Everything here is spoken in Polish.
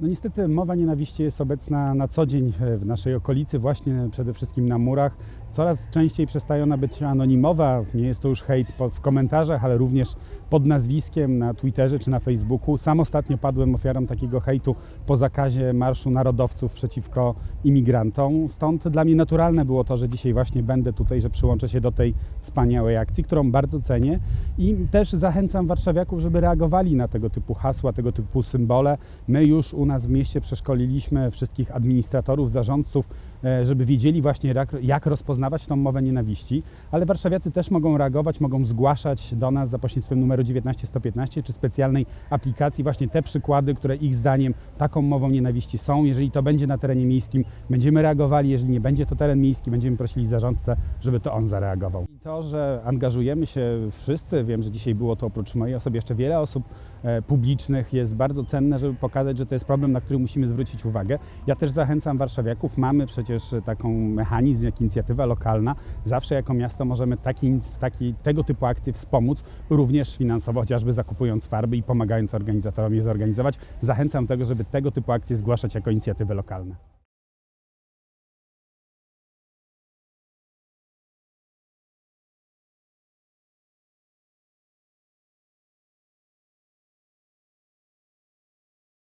No niestety mowa nienawiści jest obecna na co dzień e, w naszej okolicy, właśnie przede wszystkim na murach. Coraz częściej przestaje ona być anonimowa, nie jest to już hejt w komentarzach, ale również pod nazwiskiem na Twitterze czy na Facebooku. Sam ostatnio padłem ofiarą takiego hejtu po zakazie Marszu Narodowców przeciwko imigrantom. Stąd dla mnie naturalne było to, że dzisiaj właśnie będę tutaj, że przyłączę się do tej wspaniałej akcji, którą bardzo cenię i też zachęcam warszawiaków, żeby reagowali na tego typu hasła, tego typu symbole. My już u nas w mieście przeszkoliliśmy wszystkich administratorów, zarządców, e, żeby wiedzieli właśnie jak, jak rozpoznawać tą mowę nienawiści, ale warszawiacy też mogą reagować, mogą zgłaszać do nas za pośrednictwem numeru 19115 czy specjalnej aplikacji właśnie te przykłady, które ich zdaniem taką mową nienawiści są. Jeżeli to będzie na terenie miejskim, będziemy reagowali, jeżeli nie będzie to teren miejski, będziemy prosili zarządcę, żeby to on zareagował. I to, że angażujemy się wszyscy, wiem, że dzisiaj było to oprócz mojej osoby jeszcze wiele osób e, publicznych, jest bardzo cenne, żeby pokazać, że to jest problem, na który musimy zwrócić uwagę. Ja też zachęcam warszawiaków, mamy przecież taką mechanizm jak inicjatywa lokalna. Zawsze jako miasto możemy taki, taki, tego typu akcje wspomóc, również finansowo, chociażby zakupując farby i pomagając organizatorom je zorganizować. Zachęcam do tego, żeby tego typu akcje zgłaszać jako inicjatywy lokalne.